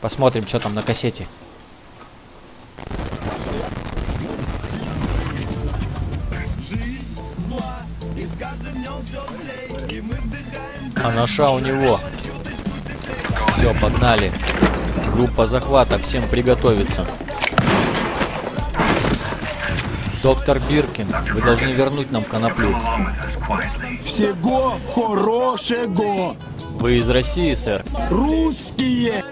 Посмотрим, что там на кассете. А наша у него. Все, погнали. Группа захвата, всем приготовиться. Доктор Биркин, вы должны вернуть нам коноплю. Всего хорошего! Вы из России, сэр? Русские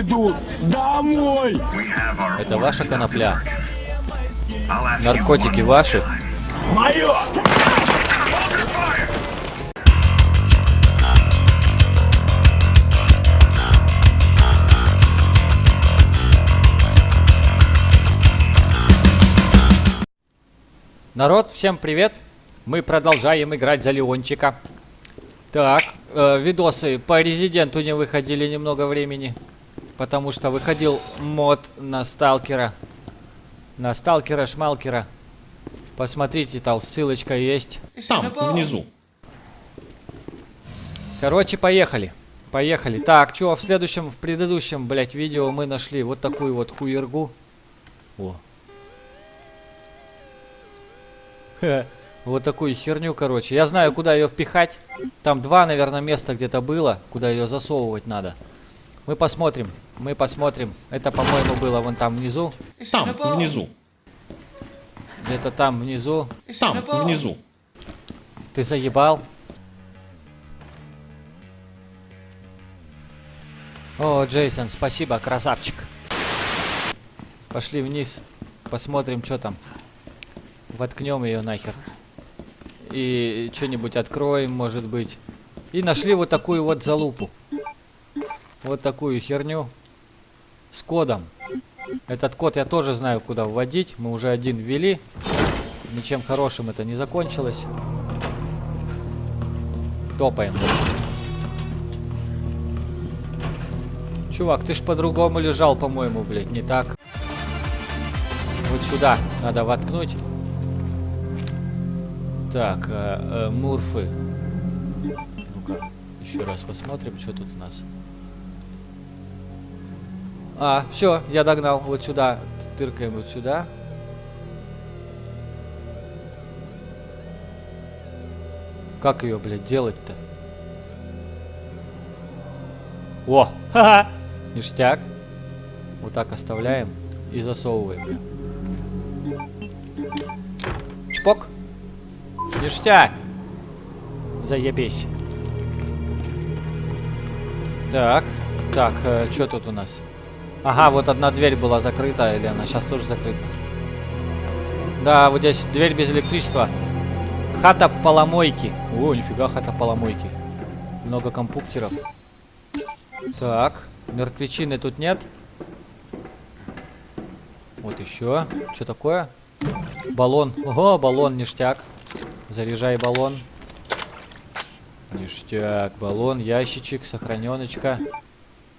идут домой! Это ваша конопля? Наркотики ваши? Мое! Народ, всем привет! Мы продолжаем играть за Леончика. Так, э, видосы по Резиденту не выходили немного времени. Потому что выходил мод на Сталкера. На Сталкера Шмалкера. Посмотрите, там ссылочка есть. Там, внизу. Короче, поехали. Поехали. Так, что в следующем, в предыдущем, блять, видео мы нашли вот такую вот хуергу. О. Ха, Вот такую херню, короче. Я знаю, куда ее впихать. Там два, наверное, места где-то было, куда ее засовывать надо. Мы посмотрим. Мы посмотрим. Это, по-моему, было вон там внизу. Там, внизу. Где-то там внизу. Там, внизу. Ты заебал? О, Джейсон, спасибо, красавчик. Пошли вниз. Посмотрим, что там. Воткнем ее нахер. И что-нибудь откроем, может быть. И нашли вот такую вот залупу. Вот такую херню. С кодом. Этот код я тоже знаю, куда вводить. Мы уже один ввели. Ничем хорошим это не закончилось. Топаем, в общем. Чувак, ты ж по-другому лежал, по-моему, блядь, не так. Вот сюда надо воткнуть. Так, э, э, мурфы. Ну-ка, еще раз посмотрим, что тут у нас. А, все, я догнал. Вот сюда. Тыркаем вот сюда. Как ее, блядь, делать-то? О! Ха-ха! Ништяк. Вот так оставляем и засовываем. Чпок. Ништяк. Заебись. Так. Так, э, что тут у нас? Ага, вот одна дверь была закрыта, или она сейчас тоже закрыта. Да, вот здесь дверь без электричества. Хата поломойки. О, нифига, хата поломойки. Много компьютеров. Так, мертвечины тут нет. Вот еще. Что такое? Баллон. Ого, баллон, ништяк. Заряжай баллон. Ништяк, баллон, ящичек, сохраненочка.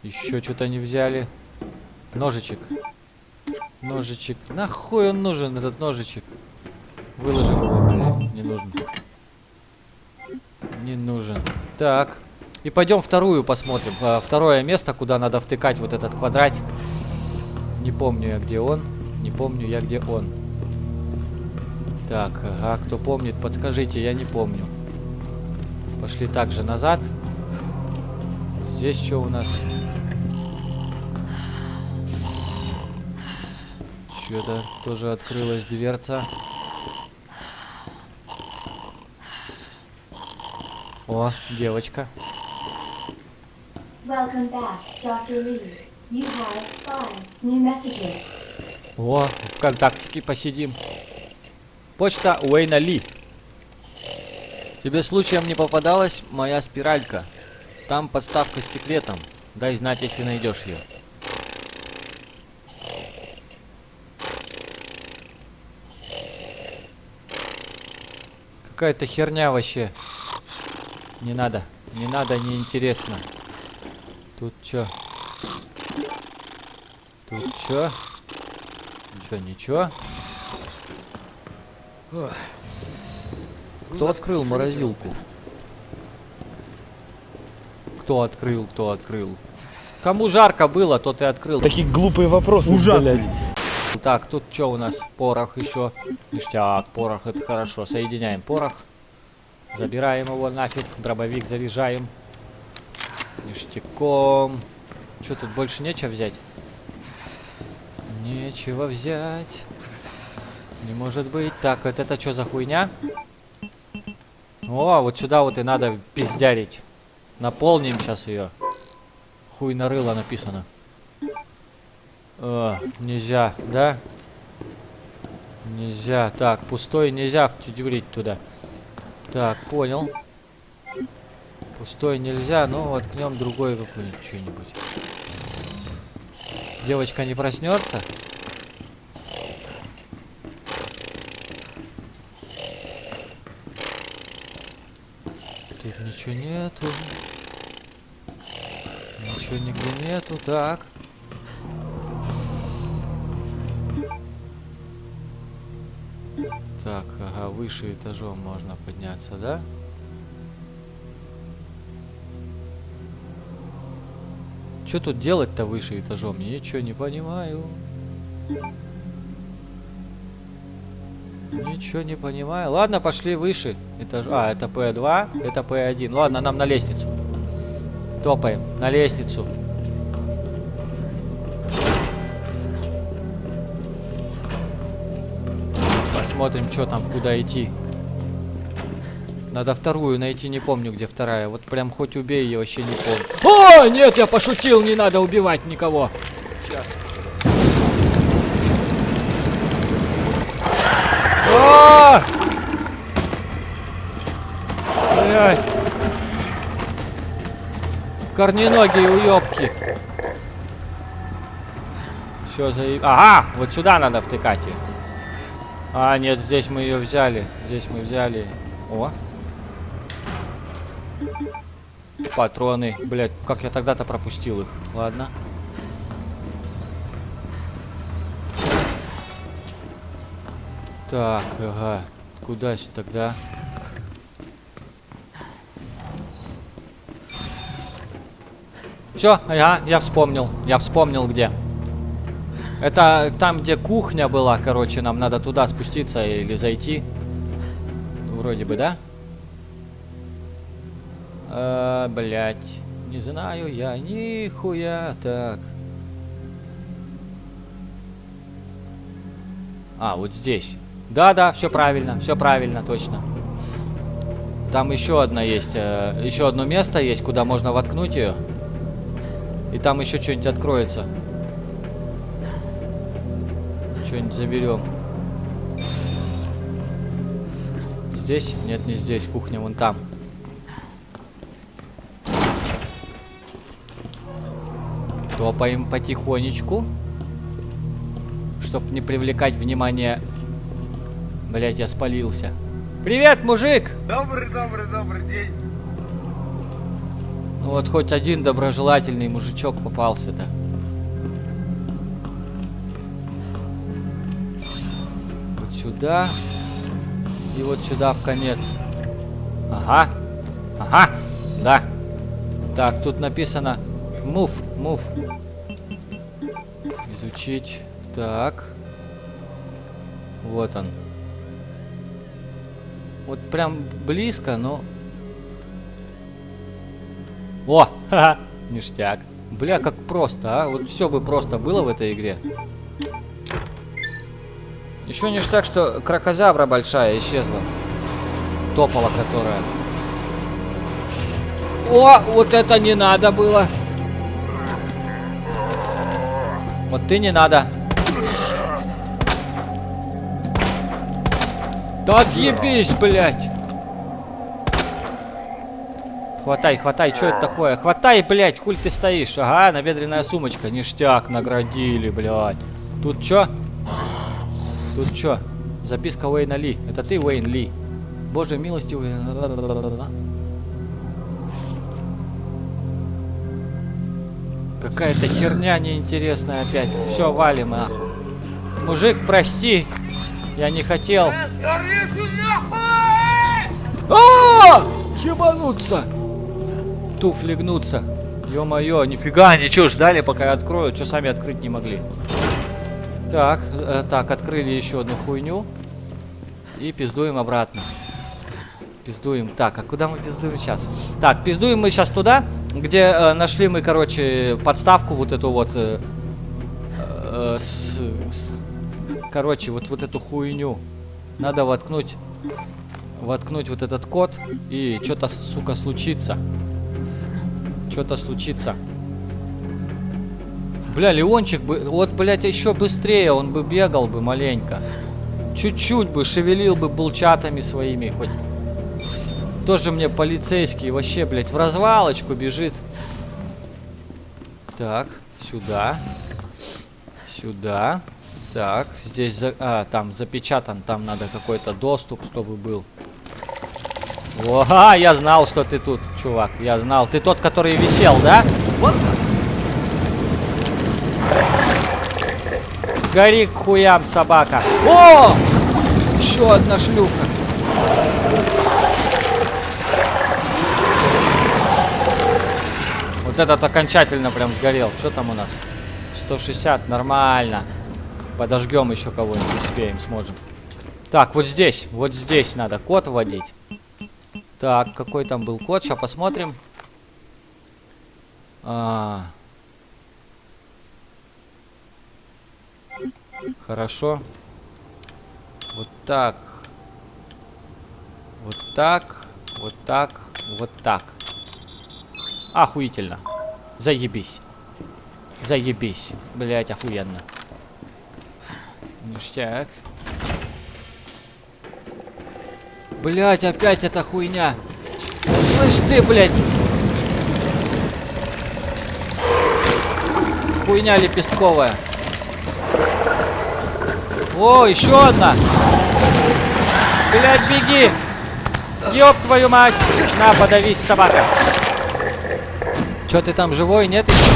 Еще что-то не взяли. Ножичек. Ножичек. Нахуй он нужен, этот ножичек? Выложим его. Не нужен. Не нужен. Так. И пойдем вторую посмотрим. А, второе место, куда надо втыкать вот этот квадратик. Не помню я, где он. Не помню я, где он. Так, а кто помнит, подскажите, я не помню. Пошли также назад. Здесь что у нас? Что-то тоже открылась дверца. О, девочка. Welcome back, Dr. Lee. You have five new messages. О, ВКонтактике посидим. Почта Уэйна Ли. Тебе случаем не попадалась моя спиралька? Там подставка с секретом. Дай знать, если найдешь ее. Какая-то херня вообще. Не надо. Не надо, не интересно. Тут чё? Тут чё? Ничего, ничего. Кто открыл морозилку? Кто открыл, кто открыл? Кому жарко было, тот и открыл. Такие глупые вопросы, блядь. Так, тут что у нас? Порох еще. Ништяк, порох, это хорошо. Соединяем порох. Забираем его нафиг. Дробовик заряжаем. Ништяком. Что тут больше нечего взять? Нечего взять. Не может быть. Так, вот это что за хуйня? О, вот сюда вот и надо впиздярить. Наполним сейчас ее. Хуй на рыло написано. Нельзя, да? Нельзя. Так, пустой нельзя втюдюрить туда. Так, понял. Пустой нельзя, но воткнем другой какой-нибудь что-нибудь. Девочка не проснется? Тут ничего нету. Ничего нигде нету. Так. Так, ага, выше этажом можно подняться, да? Что тут делать-то выше этажом? Ничего не понимаю. Ничего не понимаю. Ладно, пошли выше этаж. А, это П2, это П1. Ладно, нам на лестницу. Топаем на лестницу. Посмотрим, что там, куда идти. Надо вторую найти, не помню, где вторая. Вот прям хоть убей, я вообще не помню. О, нет, я пошутил, не надо убивать никого. Сейчас. А! Блядь. Корненогие уёбки. Все заеб... Ага, вот сюда надо втыкать ее. А, нет, здесь мы ее взяли. Здесь мы взяли. О. Патроны. Блять, как я тогда-то пропустил их. Ладно. Так, ага. Куда сюда тогда? Все, ага, я вспомнил. Я вспомнил где. Это там, где кухня была, короче, нам надо туда спуститься или зайти. Вроде бы, да? А, блять. Не знаю я, нихуя. Так. А, вот здесь. Да-да, все правильно, все правильно, точно. Там еще одна есть, э, еще одно место есть, куда можно воткнуть ее. И там еще что-нибудь откроется. Что-нибудь заберем. Здесь? Нет, не здесь. Кухня вон там. Топаем потихонечку. Чтоб не привлекать внимание. Блять, я спалился. Привет, мужик! Добрый, добрый, добрый день. Ну вот хоть один доброжелательный мужичок попался-то. Сюда. И вот сюда в конец. Ага. Ага. Да. Так, тут написано move, move. Изучить. Так. Вот он. Вот прям близко, но о, ха-ха, ништяк. Бля, как просто, а? Вот все бы просто было в этой игре. Еще ништяк, что кракозябра большая исчезла. Топола которая. О, вот это не надо было. Вот ты не надо. Да отъебись, блядь. Хватай, хватай, что это такое? Хватай, блядь, хуль ты стоишь? Ага, набедренная сумочка. Ништяк, наградили, блядь. Тут что? Тут что? Записка Уэйна Ли. Это ты, Уэйн Ли. Боже милостивый. Какая-то херня неинтересная опять. Все, валим, нахуй. Мужик, прости. Я не хотел. А! Ебануться! туфли гнутся. Ё-моё, нифига, ничего, ждали, пока я открою. Что сами открыть не могли. Так, э, так, открыли еще одну хуйню. И пиздуем обратно. Пиздуем. Так, а куда мы пиздуем сейчас? Так, пиздуем мы сейчас туда, где э, нашли мы, короче, подставку вот эту вот. э, э, с- с- короче, вот, вот эту хуйню. Надо воткнуть, воткнуть вот этот код, и что-то, сука, случится. Что-то случится. Бля, Леончик бы, вот, блядь, еще быстрее он бы бегал бы маленько. Чуть-чуть бы шевелил бы булчатами своими хоть. Тоже мне полицейский вообще, блядь, в развалочку бежит. Так, сюда. Сюда. Так, здесь, за... а, там запечатан, там надо какой-то доступ, чтобы был. О, а, я знал, что ты тут, чувак, я знал. Ты тот, который висел, да? Сгори к хуям, собака. О! Еще одна шлюха. Вот этот окончательно прям сгорел. Что там у нас? 160, нормально. Подожгем еще кого-нибудь, успеем, сможем. Так, вот здесь, вот здесь надо код вводить. Так, какой там был код? Сейчас посмотрим. А. Хорошо. Вот так. Вот так. Вот так. Вот так. Охуительно. Заебись. Заебись. Блять, охуенно. Ништяк. Блять, опять эта хуйня. Слышь ты, блядь. Хуйня лепестковая. О, еще одна. Блять, беги. Ёб твою мать. На, подавись, собака. Че ты там живой? Нет еще?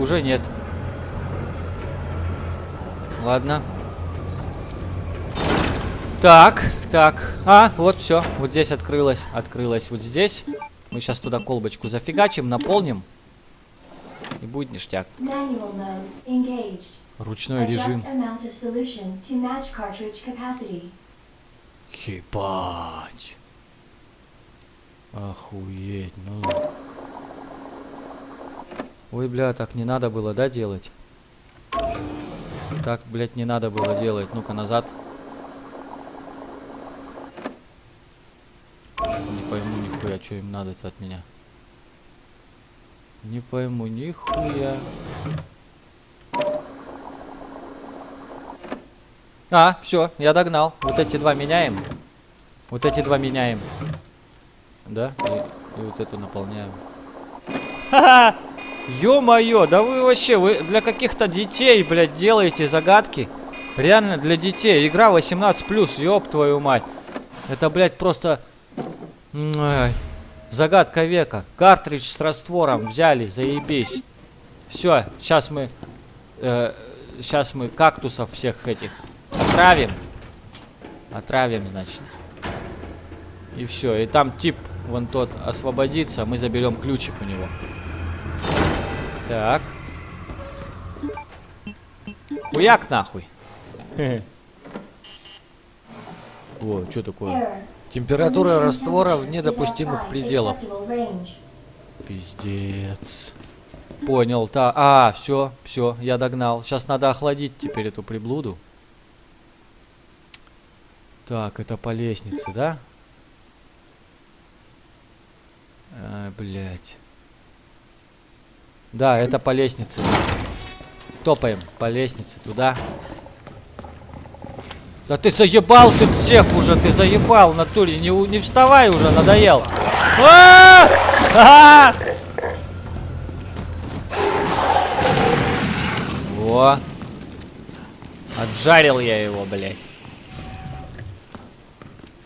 Уже нет. Ладно. Так, так. А, вот все. Вот здесь открылось. Открылось вот здесь. Мы сейчас туда колбочку зафигачим, наполним. И будет ништяк. Ручной режим. Ебать. Охуеть, ну. Ой, бля, так не надо было, да, делать? Так, блядь, не надо было делать. Ну-ка, назад. Не пойму нихуя, что им надо-то от меня. Не пойму нихуя. А, все, я догнал. Вот эти два меняем. Вот эти два меняем. Да? И, и вот эту наполняем. Ха-ха! Ё-моё, да вы вообще, вы для каких-то детей, блядь, делаете загадки. Реально для детей. Игра 18+, ёб твою мать. Это, блядь, просто... Ай, Загадка века. Картридж с раствором взяли, заебись. Все, сейчас мы... сейчас мы кактусов всех этих отравим. Отравим, значит. И все. И там тип, вон тот, освободится. Мы заберем ключик у него. Так. Хуяк нахуй. О, что такое? Температура раствора temperature вне is допустимых outside пределов. Пиздец. Понял, та. А, все, все, я догнал. Сейчас надо охладить теперь эту приблуду. Так, это по лестнице, да? А, блять. Да, это по лестнице. Топаем по лестнице туда. Да ты заебал ты всех уже, ты заебал, натуре. Не, не вставай уже, надоел. А! А! Во. Отжарил я его, блядь.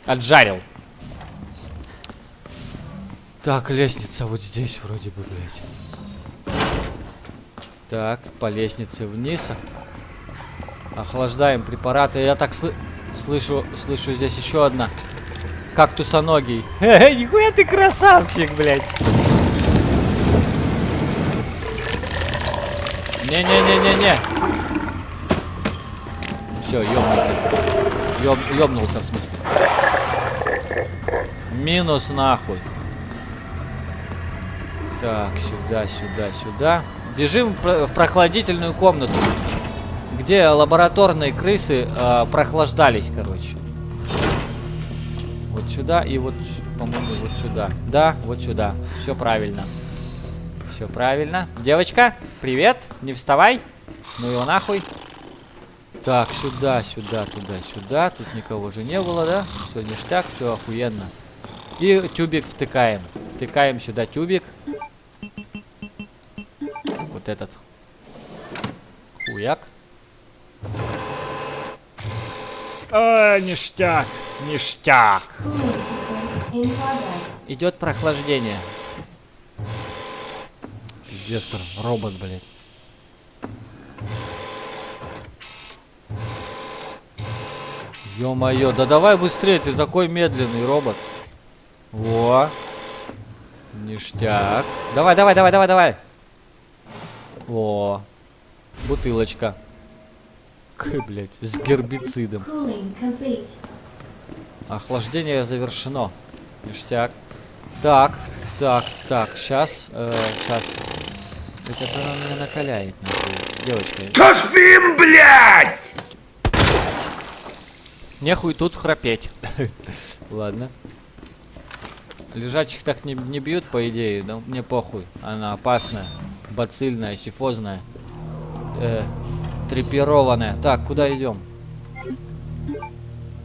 Отжарил. Так, лестница вот здесь вроде бы, блядь. Так, по лестнице вниз. Охлаждаем препараты. Я так сл- слышу, слышу здесь еще одна. Кактусоногий. Нихуя ты красавчик, блядь. Не-не-не-не-не. Все, ёбнутый. Ёб, ёбнулся в смысле. Минус нахуй. Так, сюда, сюда, сюда. Бежим в прохладительную комнату, где лабораторные крысы э, прохлаждались, короче. Вот сюда и вот, по-моему, вот сюда. Да, вот сюда. Все правильно. Все правильно. Девочка, привет. Не вставай. Ну его нахуй. Так, сюда, сюда, туда, сюда. Тут никого же не было, да? Все ништяк, все охуенно. И тюбик втыкаем. Втыкаем сюда тюбик. Вот этот. Хуяк. А, ништяк, ништяк. Идет прохлаждение. Пиздец, робот, блядь. Ё-моё, да давай быстрее, ты такой медленный робот. Во. Ништяк. Давай, давай, давай, давай, давай. О. Бутылочка. К, блядь, с гербицидом. Охлаждение завершено. Ништяк. Так, так, так, сейчас, сейчас. Это она меня накаляет, нахуй. Девочка. Что спим, блядь? Нехуй тут храпеть. Ладно. Лежачих так не, не бьют, по идее, но мне похуй. Она опасная, бацильная, сифозная, э, трепированная. Так, куда идем?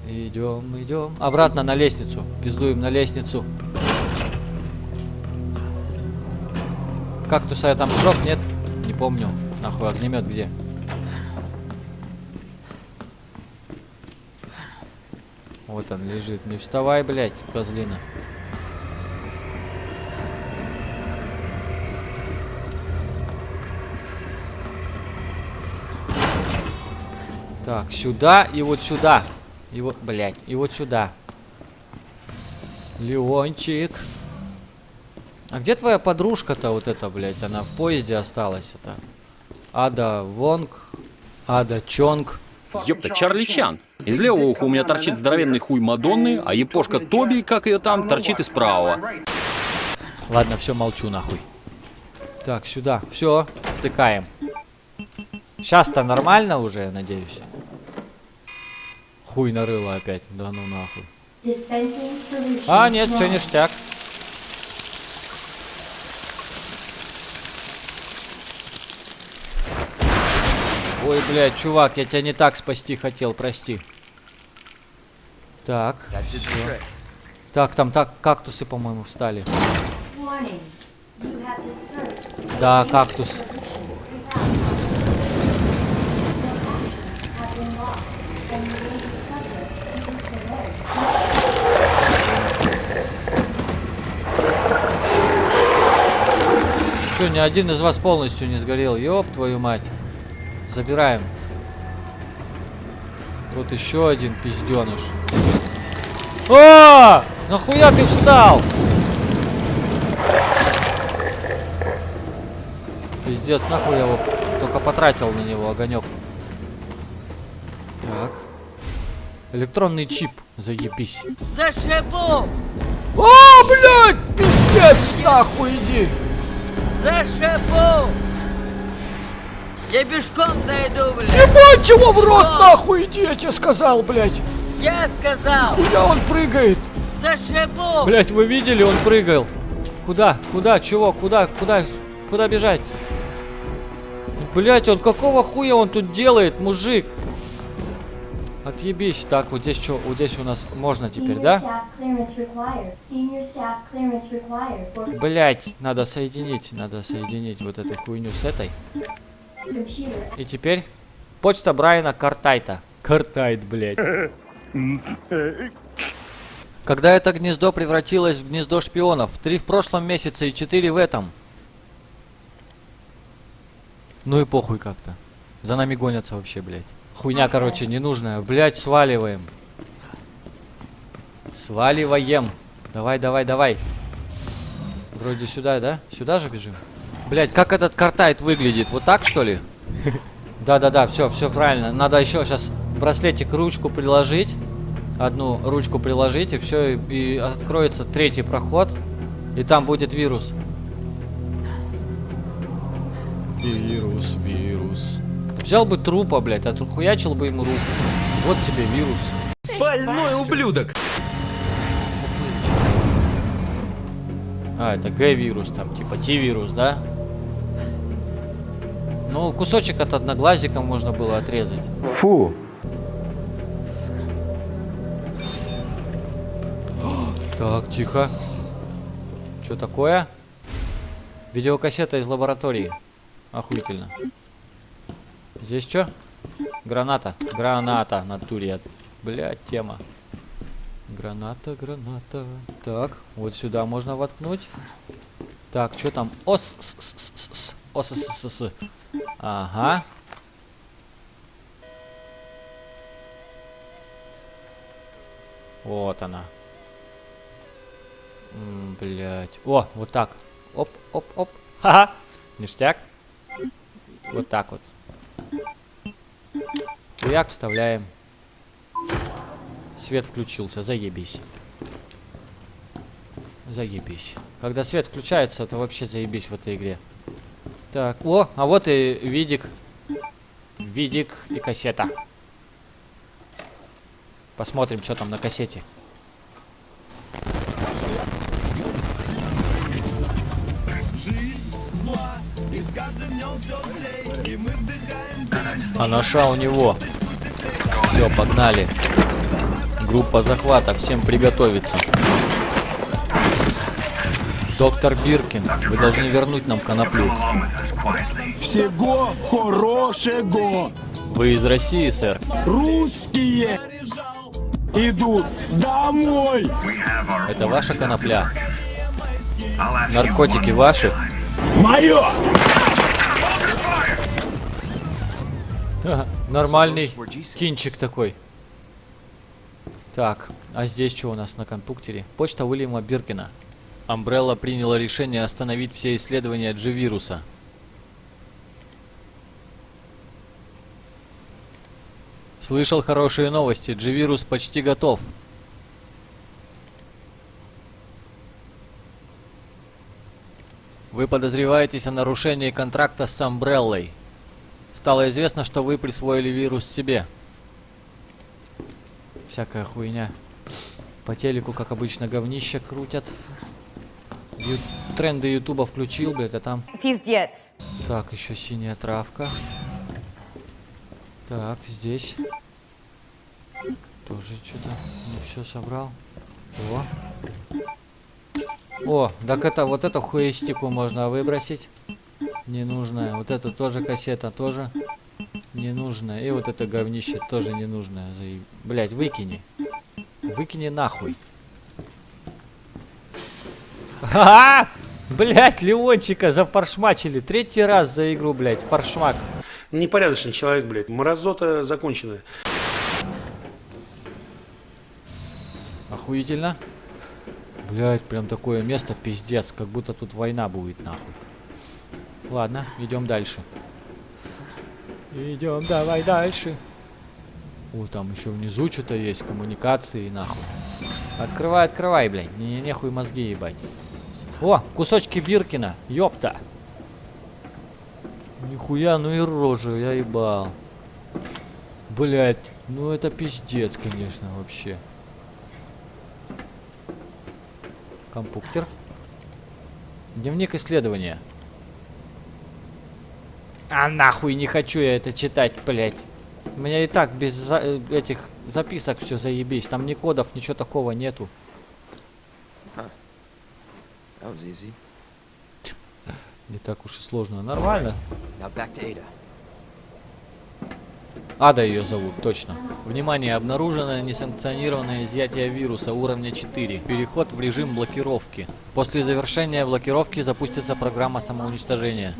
Идем, идем. Обратно на лестницу. Пиздуем на лестницу. Кактуса я там сжег, нет? Не помню. Нахуй огнемет где? Вот он лежит. Не вставай, блядь, козлина. Так, сюда и вот сюда. И вот, блядь, и вот сюда. Леончик. А где твоя подружка-то вот эта, блядь? Она в поезде осталась это. Ада Вонг. Ада Чонг. Ёпта, Чарли Чан. Из левого уха у меня торчит здоровенный хуй Мадонны, а епошка Тоби, как ее там, торчит из правого. Ладно, все, молчу нахуй. Так, сюда. Все, втыкаем. Сейчас-то нормально уже, я надеюсь. Хуй нарыло опять. Да ну нахуй. А, нет, все ништяк. Ой, блядь, чувак, я тебя не так спасти хотел, прости. Так, всё. Так, там так кактусы, по-моему, встали. Да, кактус. Че, ни один из вас полностью не сгорел? Ёб твою мать. Забираем. Вот еще один пизденыш. А! Нахуя ты встал? Пиздец, нахуй я его только потратил на него огонек. Так. Электронный чип, заебись. Зашибу! А, блядь, пиздец, нахуй иди. Зашибу! Я пешком дойду, блядь! Ебать его в рот, Что? нахуй иди, я тебе сказал, блядь. Я сказал! Куда он прыгает? Зашибу! Блять, вы видели, он прыгал. Куда? Куда? Чего? Куда? Куда? Куда бежать? Блять, он какого хуя он тут делает, мужик? Отъебись. Так, вот здесь что? Вот здесь у нас можно теперь, да? Блять, надо соединить, надо соединить вот эту хуйню с этой. И теперь почта Брайана Картайта. Картайт, блять. Когда это гнездо превратилось в гнездо шпионов, три в прошлом месяце и четыре в этом. Ну и похуй как-то. За нами гонятся вообще, блядь. Хуйня, короче, ненужная. Блядь, сваливаем. Сваливаем. Давай, давай, давай. Вроде сюда, да? Сюда же бежим? Блять, как этот картайт выглядит? Вот так, что ли? Да-да-да, все, все правильно. Надо еще сейчас браслетик ручку приложить. Одну ручку приложить, и все, и откроется третий проход. И там будет вирус. Вирус, вирус. Взял бы трупа, блядь, отхуячил бы ему руку. Вот тебе вирус. Больной ублюдок! А, это Г-вирус, там, типа Т-вирус, да? Ну, кусочек от одноглазика можно было отрезать. Фу. Так, тихо. Что такое? Видеокассета из лаборатории. Охуительно. Здесь что? Граната. Граната на туре. Блять, тема. Граната, граната. Так, вот сюда можно воткнуть. Так, что там? Ос, с, с, с, с. Ос, с, с, с. Ага. Вот она. Блять. О, вот так. Оп, оп, оп. Ха-ха. Ништяк. Вот так вот. Хуяк вставляем. Свет включился, заебись. Заебись. Когда свет включается, это вообще заебись в этой игре. Так, о, а вот и видик. Видик и кассета. Посмотрим, что там на кассете. А наша у него. Все, погнали. Группа захвата, всем приготовиться. Доктор Биркин, вы должны вернуть нам коноплю. Всего хорошего. Вы из России, сэр? Русские идут домой. Это ваша конопля? Наркотики ваши? Мое. Нормальный кинчик такой. Так, а здесь что у нас на компьютере? Почта Уильяма Биркина. Амбрелла приняла решение остановить все исследования G-вируса. Слышал хорошие новости. G-вирус почти готов. Вы подозреваетесь о нарушении контракта с Амбреллой. Стало известно, что вы присвоили вирус себе. Всякая хуйня. По телеку, как обычно, говнище крутят. Ю- Тренды Ютуба включил, блядь, а там... Пиздец. Так, еще синяя травка. Так, здесь. Тоже что-то не все собрал. О. О, так это вот эту хуестику можно выбросить. Ненужная. Вот это тоже кассета, тоже ненужная. И вот это говнище тоже ненужное. Блять, выкини. Выкини нахуй. Ха! Блять, Леончика зафаршмачили. Третий раз за игру, блять, фаршмак. Непорядочный человек, блядь. Мразота законченная. Охуительно. Блять, прям такое место пиздец, как будто тут война будет нахуй. Ладно, идем дальше. Идем, давай дальше. О, там еще внизу что-то есть, коммуникации нахуй. Открывай, открывай, блядь. Не, не, нехуй мозги ебать. О, кусочки Биркина, ёпта. Нихуя, ну и рожа, я ебал. Блять, ну это пиздец, конечно, вообще. Компьютер. Дневник исследования. А нахуй не хочу я это читать, блять. У меня и так без за- э, этих записок все заебись. Там ни кодов, ничего такого нету. Easy. Не так уж и сложно. Нормально. Ада ее зовут, точно. Внимание, обнаружено несанкционированное изъятие вируса уровня 4. Переход в режим блокировки. После завершения блокировки запустится программа самоуничтожения.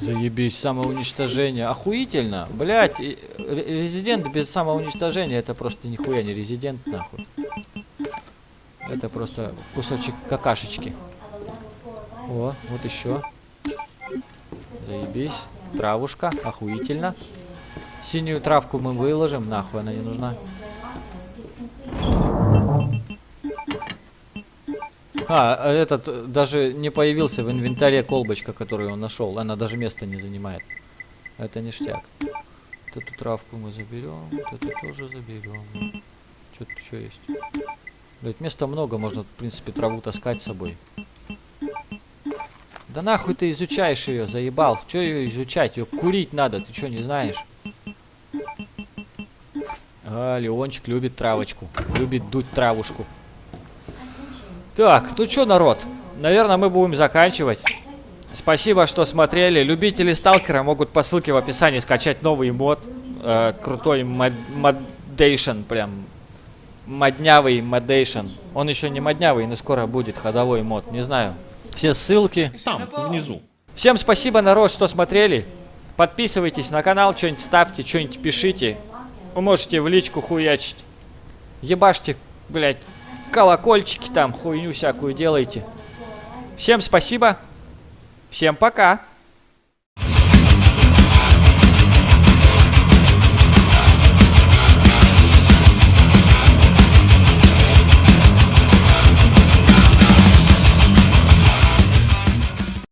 Заебись, самоуничтожение. Охуительно. Блять, резидент без самоуничтожения это просто нихуя не резидент, нахуй. Это просто кусочек какашечки. О, вот еще. Заебись. Травушка, охуительно. Синюю травку мы выложим, нахуй она не нужна. А, этот э, даже не появился в инвентаре колбочка, которую он нашел. Она даже места не занимает. Это ништяк. Вот эту травку мы заберем, вот это тоже заберем. Что-то еще есть. Блять, места много, можно, в принципе, траву таскать с собой. Да нахуй ты изучаешь ее, заебал. Че ее изучать? Ее курить надо, ты что, не знаешь? А, Леончик любит травочку. Любит дуть травушку. Так, ну что, народ? Наверное, мы будем заканчивать. Спасибо, что смотрели. Любители Сталкера могут по ссылке в описании скачать новый мод. Э, крутой мод модейшн, прям. Моднявый модейшн. Он еще не моднявый, но скоро будет ходовой мод. Не знаю. Все ссылки. Там, внизу. Всем спасибо, народ, что смотрели. Подписывайтесь на канал, что-нибудь ставьте, что-нибудь пишите. Вы можете в личку хуячить. Ебашьте, блядь, колокольчики там, хуйню всякую делайте. Всем спасибо. Всем пока.